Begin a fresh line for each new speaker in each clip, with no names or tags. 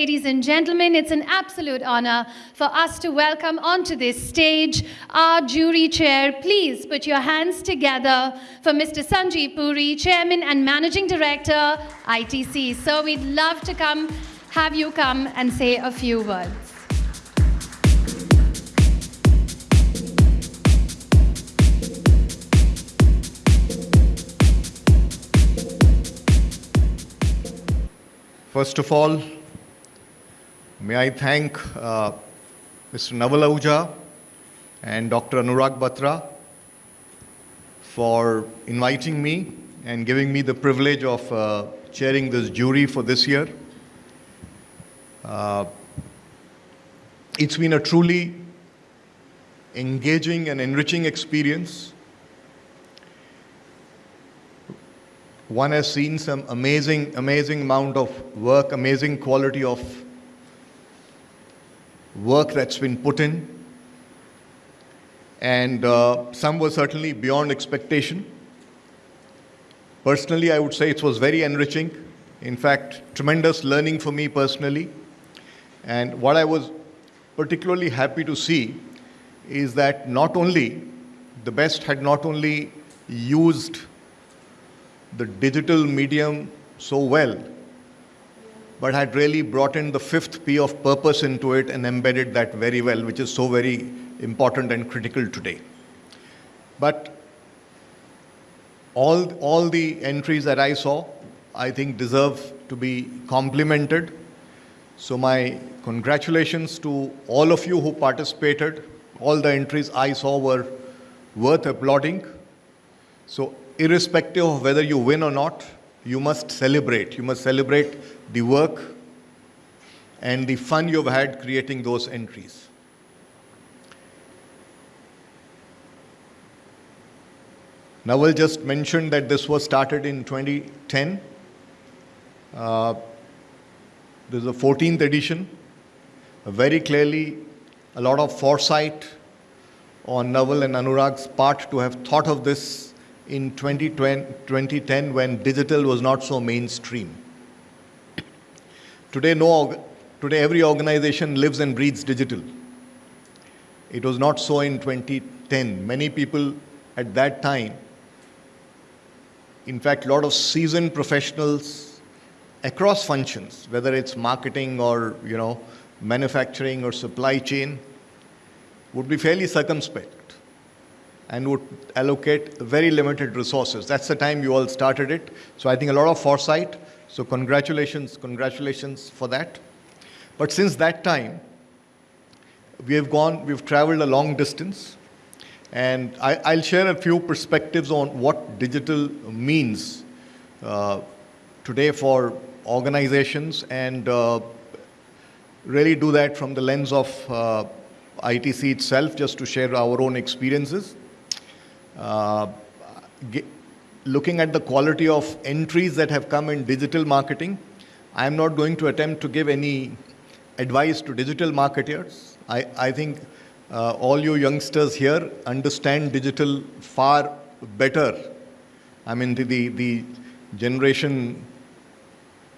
ladies and gentlemen, it's an absolute honor for us to welcome onto this stage our jury chair. Please put your hands together for Mr. Sanjeev Puri, Chairman and Managing Director, ITC. So we'd love to come, have you come and say a few words.
First of all, may I thank uh, Mr. Naval Ahuja and Dr. Anurag Batra for inviting me and giving me the privilege of uh, chairing this jury for this year. Uh, it's been a truly engaging and enriching experience. One has seen some amazing, amazing amount of work, amazing quality of work that's been put in. And uh, some were certainly beyond expectation. Personally, I would say it was very enriching. In fact, tremendous learning for me personally. And what I was particularly happy to see is that not only the best had not only used the digital medium so well, but had really brought in the fifth P of purpose into it and embedded that very well, which is so very important and critical today. But all, all the entries that I saw, I think deserve to be complimented. So my congratulations to all of you who participated. All the entries I saw were worth applauding. So irrespective of whether you win or not, you must celebrate. You must celebrate the work and the fun you've had creating those entries. Naval just mentioned that this was started in 2010. Uh, this is the 14th edition. Very clearly, a lot of foresight on Naval and Anurag's part to have thought of this in 2010 when digital was not so mainstream. Today, no, today every organization lives and breathes digital. It was not so in 2010. Many people at that time, in fact, a lot of seasoned professionals across functions, whether it's marketing or you know, manufacturing or supply chain, would be fairly circumspect and would allocate very limited resources. That's the time you all started it. So I think a lot of foresight. So congratulations, congratulations for that. But since that time, we have gone, we've traveled a long distance. And I, will share a few perspectives on what digital means uh, today for organizations and uh, really do that from the lens of uh, ITC itself, just to share our own experiences. Uh, looking at the quality of entries that have come in digital marketing, I am not going to attempt to give any advice to digital marketers. I, I think uh, all you youngsters here understand digital far better. I mean, the, the, the generation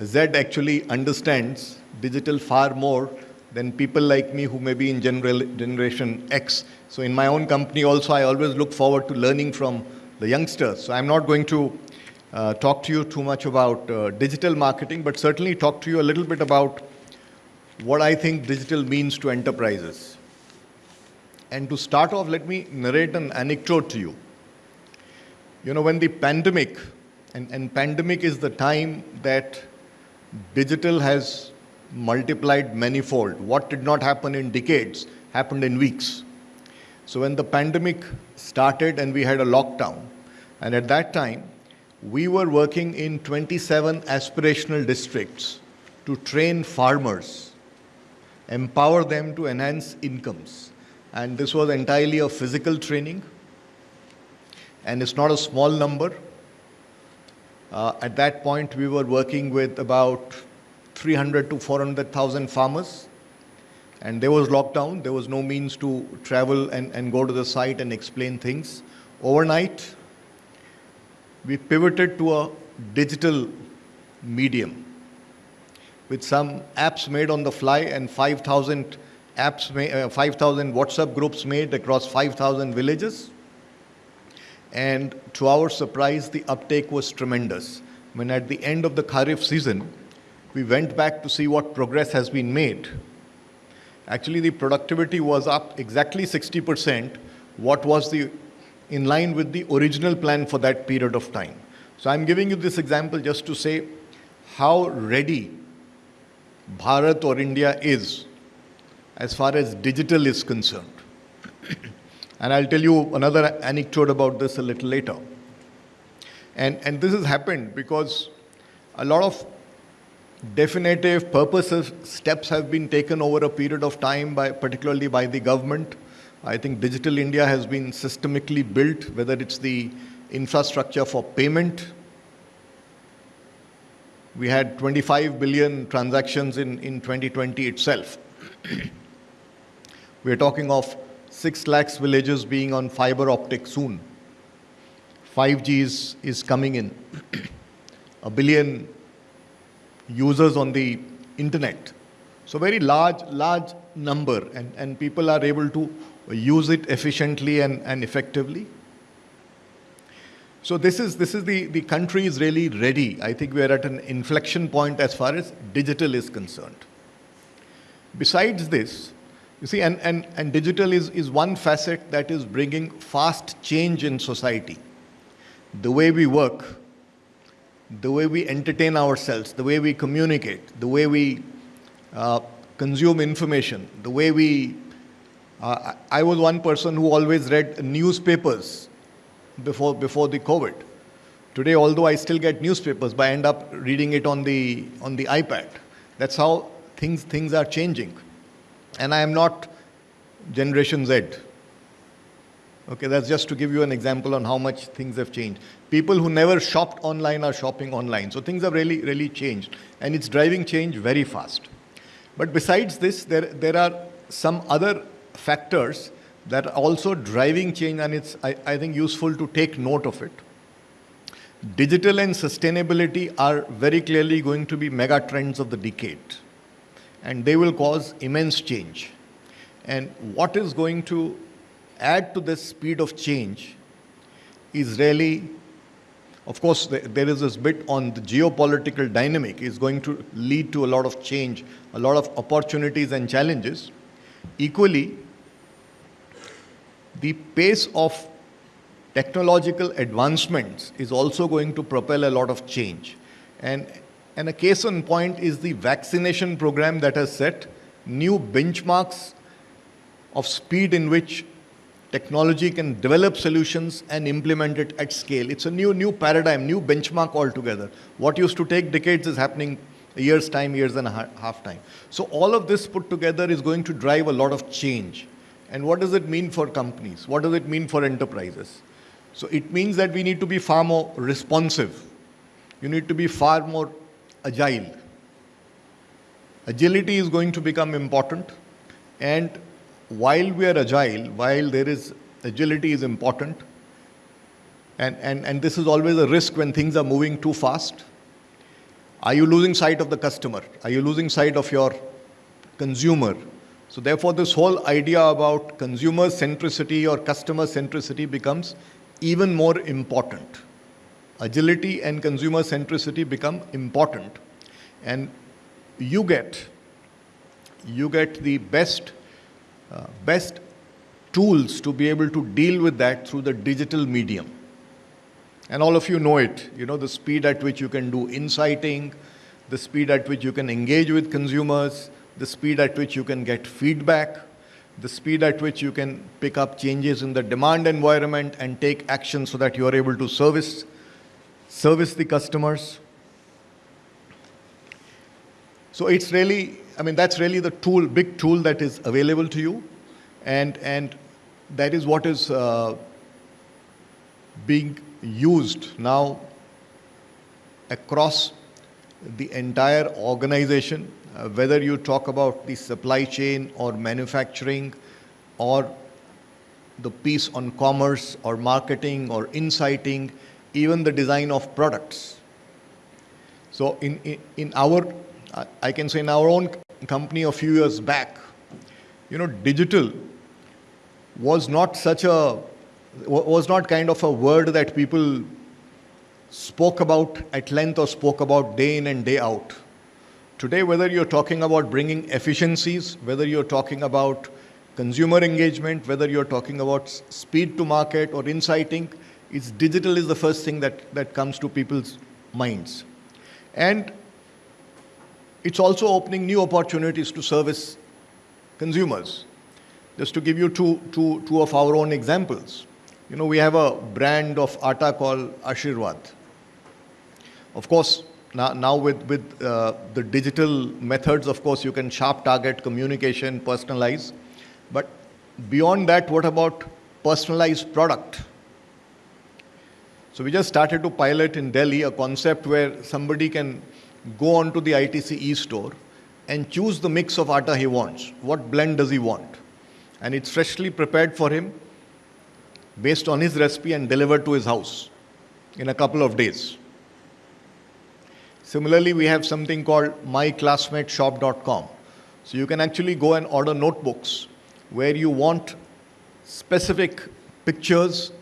Z actually understands digital far more than people like me who may be in general, generation X. So in my own company also, I always look forward to learning from the youngsters. So I'm not going to uh, talk to you too much about uh, digital marketing, but certainly talk to you a little bit about what I think digital means to enterprises. And to start off, let me narrate an anecdote to you. You know, when the pandemic, and, and pandemic is the time that digital has multiplied manifold. What did not happen in decades happened in weeks. So when the pandemic started and we had a lockdown, and at that time, we were working in 27 aspirational districts to train farmers, empower them to enhance incomes. And this was entirely a physical training. And it's not a small number. Uh, at that point, we were working with about 300 to 400,000 farmers. And there was lockdown. There was no means to travel and, and go to the site and explain things. Overnight, we pivoted to a digital medium. with some apps made on the fly and 5,000 apps, uh, 5,000 WhatsApp groups made across 5,000 villages. And to our surprise, the uptake was tremendous. When at the end of the Kharif season, we went back to see what progress has been made. Actually, the productivity was up exactly 60%, what was the in line with the original plan for that period of time. So I'm giving you this example just to say how ready Bharat or India is as far as digital is concerned. and I'll tell you another anecdote about this a little later. And, and this has happened because a lot of definitive purposes steps have been taken over a period of time by particularly by the government. I think digital india has been systemically built whether it's the infrastructure for payment. We had 25 billion transactions in, in 2020 itself. We're talking of 6 lakhs villages being on fiber optic soon. 5g is, is coming in. A billion users on the internet. So very large, large number and, and people are able to use it efficiently and, and effectively. So this is, this is the, the country is really ready. I think we are at an inflection point as far as digital is concerned. Besides this, you see, and, and, and digital is, is one facet that is bringing fast change in society. The way we work, the way we entertain ourselves, the way we communicate, the way we uh, consume information, the way we. Uh, I was one person who always read newspapers before, before the COVID. Today, although I still get newspapers, but I end up reading it on the, on the iPad. That's how things, things are changing. And I am not Generation Z. Okay, that's just to give you an example on how much things have changed. People who never shopped online are shopping online. So things have really, really changed. And it's driving change very fast. But besides this, there, there are some other factors that are also driving change, and it's, I, I think, useful to take note of it. Digital and sustainability are very clearly going to be mega trends of the decade, and they will cause immense change. And what is going to add to this speed of change is really, of course, there is this bit on the geopolitical dynamic is going to lead to a lot of change, a lot of opportunities and challenges. Equally, the pace of technological advancements is also going to propel a lot of change. And, and a case in point is the vaccination program that has set new benchmarks of speed in which technology can develop solutions and implement it at scale. It's a new, new paradigm, new benchmark altogether. What used to take decades is happening year's time, years and a half time. So all of this put together is going to drive a lot of change. And what does it mean for companies? What does it mean for enterprises? So it means that we need to be far more responsive. You need to be far more agile. Agility is going to become important and while we are agile, while there is agility is important, and, and, and this is always a risk when things are moving too fast. Are you losing sight of the customer? Are you losing sight of your consumer? So therefore, this whole idea about consumer centricity or customer centricity becomes even more important. Agility and consumer centricity become important. And you get, you get the best uh, best tools to be able to deal with that through the digital medium. And all of you know it, you know, the speed at which you can do inciting, the speed at which you can engage with consumers, the speed at which you can get feedback, the speed at which you can pick up changes in the demand environment and take action so that you are able to service, service the customers. So it's really I mean, that's really the tool, big tool that is available to you. And, and that is what is uh, being used now across the entire organization, uh, whether you talk about the supply chain or manufacturing or the piece on commerce or marketing or inciting, even the design of products. So in, in, in our I, I can say in our own company a few years back, you know, digital was not such a, was not kind of a word that people spoke about at length or spoke about day in and day out. Today, whether you're talking about bringing efficiencies, whether you're talking about consumer engagement, whether you're talking about speed to market or inciting, it's digital is the first thing that, that comes to people's minds. And it's also opening new opportunities to service consumers. Just to give you two, two, two of our own examples. You know, we have a brand of atta called Aashirvaad. Of course, now, now with, with uh, the digital methods, of course, you can sharp target communication, personalize. But beyond that, what about personalized product? So we just started to pilot in Delhi a concept where somebody can go on to the ITC e-store and choose the mix of atta he wants. What blend does he want? And it's freshly prepared for him based on his recipe and delivered to his house in a couple of days. Similarly, we have something called myclassmateshop.com. So you can actually go and order notebooks where you want specific pictures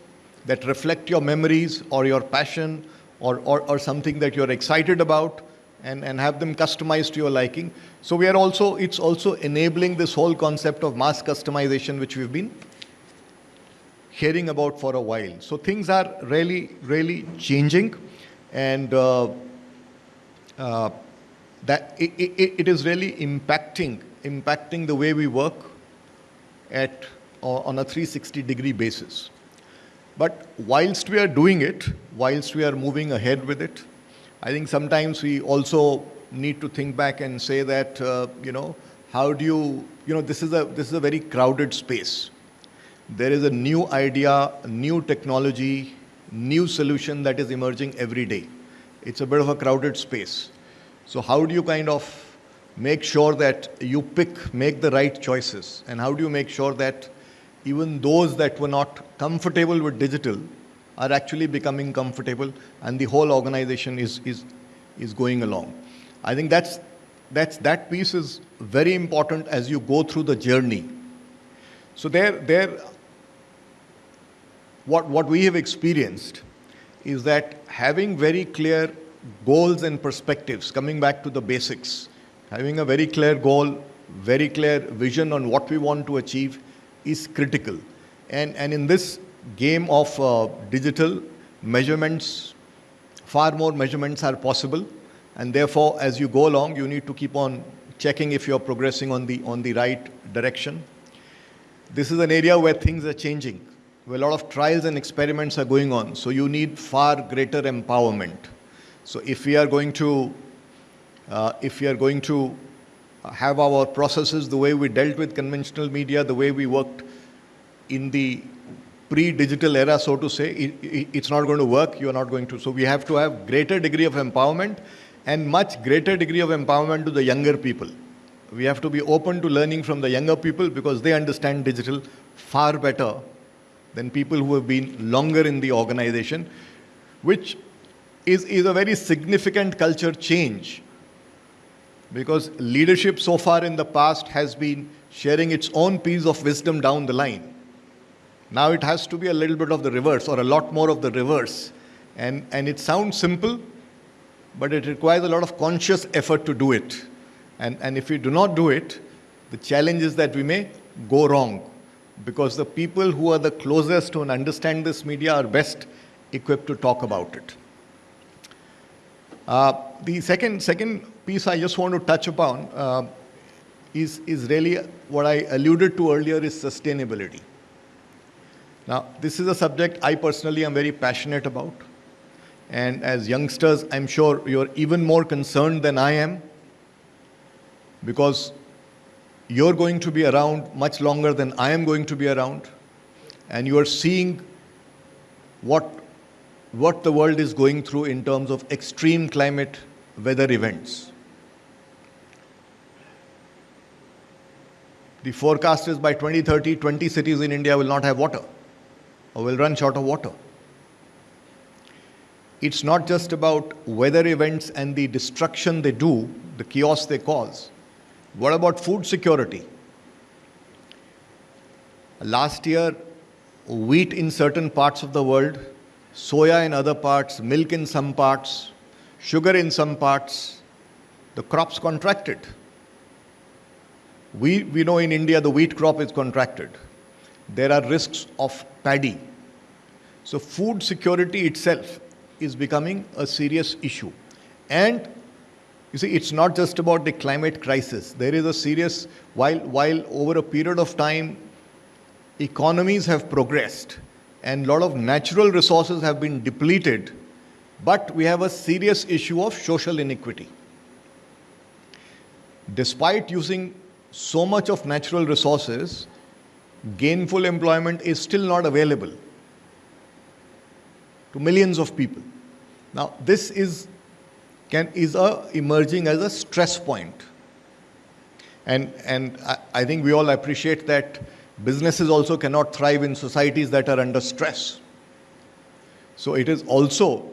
that reflect your memories or your passion or, or, or something that you're excited about and, and have them customized to your liking. So we are also, it's also enabling this whole concept of mass customization, which we've been hearing about for a while. So things are really, really changing. And uh, uh, that it, it, it is really impacting, impacting the way we work at, on a 360 degree basis. But whilst we are doing it, whilst we are moving ahead with it, I think sometimes we also need to think back and say that, uh, you know, how do you, you know, this is, a, this is a very crowded space. There is a new idea, new technology, new solution that is emerging every day. It's a bit of a crowded space. So how do you kind of make sure that you pick, make the right choices? And how do you make sure that even those that were not comfortable with digital are actually becoming comfortable and the whole organization is, is, is going along. I think that's, that's, that piece is very important as you go through the journey. So there, there what, what we have experienced is that having very clear goals and perspectives, coming back to the basics, having a very clear goal, very clear vision on what we want to achieve is critical. And, and in this game of uh, digital measurements, far more measurements are possible. And therefore, as you go along, you need to keep on checking if you're progressing on the, on the right direction. This is an area where things are changing, where a lot of trials and experiments are going on. So you need far greater empowerment. So if we are going to, uh, if we are going to have our processes the way we dealt with conventional media, the way we worked in the pre-digital era, so to say, it, it, it's not going to work, you're not going to. So we have to have greater degree of empowerment and much greater degree of empowerment to the younger people. We have to be open to learning from the younger people because they understand digital far better than people who have been longer in the organization, which is, is a very significant culture change because leadership so far in the past has been sharing its own piece of wisdom down the line. Now it has to be a little bit of the reverse or a lot more of the reverse. And, and it sounds simple, but it requires a lot of conscious effort to do it. And, and if we do not do it, the challenge is that we may go wrong because the people who are the closest to and understand this media are best equipped to talk about it. Uh, the second, second piece I just want to touch upon uh, is, is really what I alluded to earlier is sustainability. Now, this is a subject I personally am very passionate about. And as youngsters, I'm sure you're even more concerned than I am because you're going to be around much longer than I am going to be around. And you are seeing what, what the world is going through in terms of extreme climate weather events. The forecast is by 2030, 20 cities in India will not have water or will run short of water. It's not just about weather events and the destruction they do, the chaos they cause. What about food security? Last year, wheat in certain parts of the world, soya in other parts, milk in some parts, sugar in some parts, the crops contracted. We, we know in India the wheat crop is contracted. There are risks of paddy. So, food security itself is becoming a serious issue. And you see, it's not just about the climate crisis. There is a serious, while, while over a period of time, economies have progressed and a lot of natural resources have been depleted, but we have a serious issue of social inequity. Despite using so much of natural resources, gainful employment is still not available to millions of people. Now, this is, can, is a, emerging as a stress point. And, and I, I think we all appreciate that businesses also cannot thrive in societies that are under stress. So it is also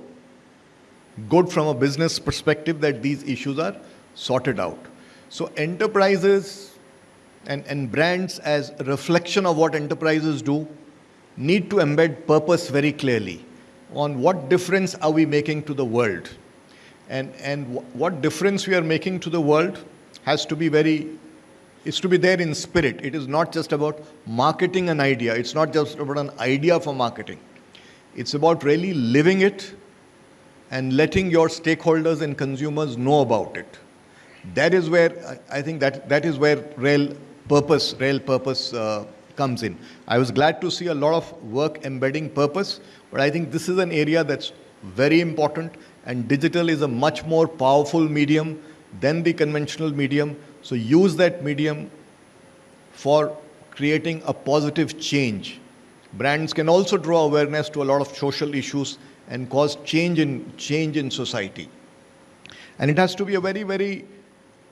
good from a business perspective that these issues are sorted out. So enterprises and, and brands as a reflection of what enterprises do need to embed purpose very clearly on what difference are we making to the world. And, and what difference we are making to the world has to be very, is to be there in spirit. It is not just about marketing an idea. It's not just about an idea for marketing. It's about really living it and letting your stakeholders and consumers know about it. That is where, I think that, that is where real purpose, real purpose uh, comes in. I was glad to see a lot of work embedding purpose, but I think this is an area that's very important and digital is a much more powerful medium than the conventional medium. So use that medium for creating a positive change. Brands can also draw awareness to a lot of social issues and cause change in, change in society. And it has to be a very, very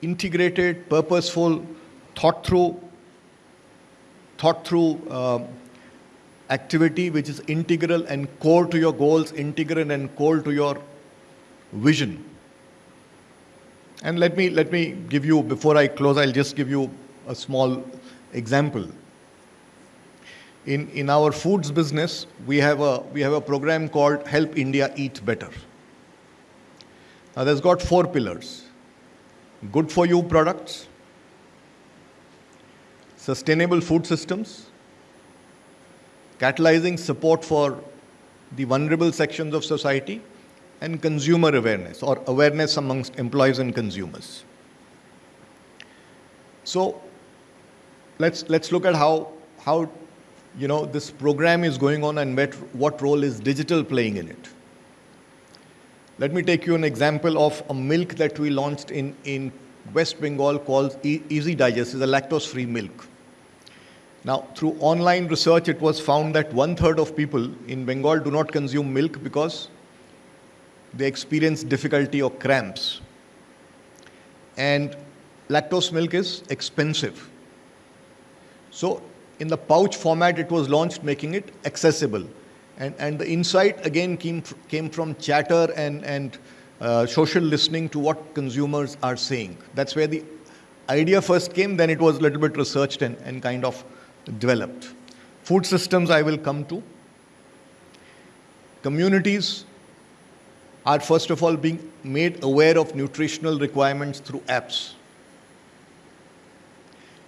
integrated, purposeful, thought through, thought through uh, activity which is integral and core to your goals, integral and core to your vision. And let me, let me give you, before I close, I'll just give you a small example. In, in our foods business, we have, a, we have a program called Help India Eat Better. Now, that's got four pillars good for you products, sustainable food systems, catalyzing support for the vulnerable sections of society, and consumer awareness or awareness amongst employees and consumers. So let's, let's look at how, how you know, this program is going on and what, what role is digital playing in it. Let me take you an example of a milk that we launched in, in West Bengal called e Easy Digest. is a lactose-free milk. Now, through online research, it was found that one-third of people in Bengal do not consume milk because they experience difficulty or cramps. And lactose milk is expensive. So, in the pouch format, it was launched, making it accessible. And, and the insight again came, came from chatter and, and uh, social listening to what consumers are saying. That's where the idea first came, then it was a little bit researched and, and kind of developed. Food systems I will come to. Communities are first of all being made aware of nutritional requirements through apps.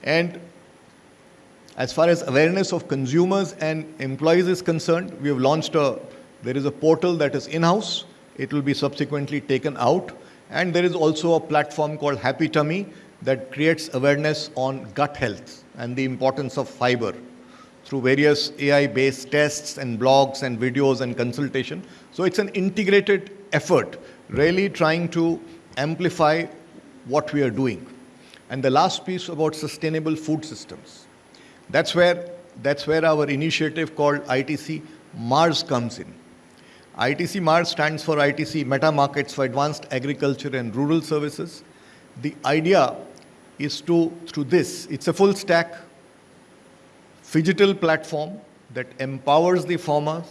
And as far as awareness of consumers and employees is concerned, we have launched a, there is a portal that is in-house. It will be subsequently taken out. And there is also a platform called Happy Tummy that creates awareness on gut health and the importance of fiber through various AI-based tests and blogs and videos and consultation. So it's an integrated effort, really trying to amplify what we are doing. And the last piece about sustainable food systems. That's where, that's where our initiative called ITC MARS comes in. ITC MARS stands for ITC Meta Markets for Advanced Agriculture and Rural Services. The idea is to, through this, it's a full stack digital platform that empowers the farmers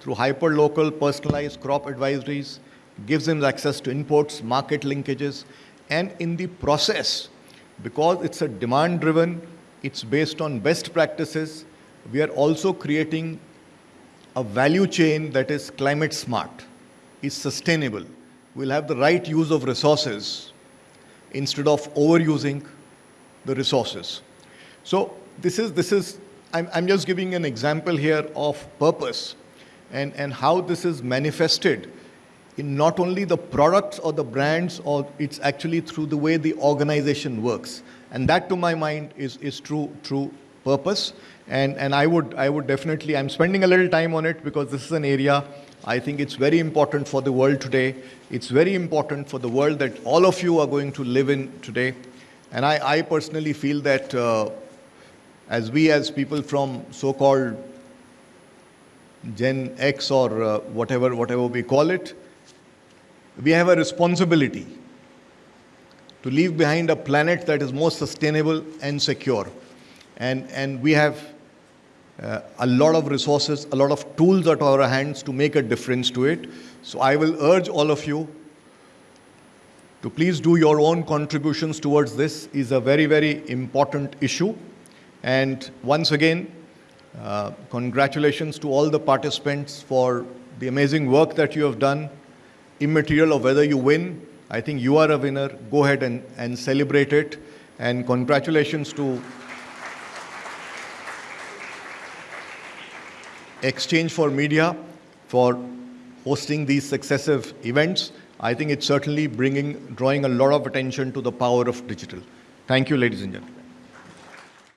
through hyper-local personalized crop advisories, gives them access to inputs, market linkages, And in the process, because it's a demand driven, it's based on best practices, we are also creating a value chain that is climate smart, is sustainable, will have the right use of resources instead of overusing the resources. So this is, this is I'm, I'm just giving an example here of purpose and, and how this is manifested in not only the products or the brands, or it's actually through the way the organization works. And that, to my mind, is, is true, true purpose. And, and I, would, I would definitely, I'm spending a little time on it because this is an area I think it's very important for the world today. It's very important for the world that all of you are going to live in today. And I, I personally feel that uh, as we, as people from so called Gen X or uh, whatever, whatever we call it, we have a responsibility to leave behind a planet that is more sustainable and secure. And, and we have uh, a lot of resources, a lot of tools at our hands to make a difference to it. So I will urge all of you to please do your own contributions towards this is a very, very important issue. And once again, uh, congratulations to all the participants for the amazing work that you have done immaterial of whether you win. I think you are a winner. Go ahead and, and celebrate it. And congratulations to exchange4media for hosting these successive events. I think it's certainly bringing, drawing a lot of attention to the power of digital. Thank you, ladies and gentlemen.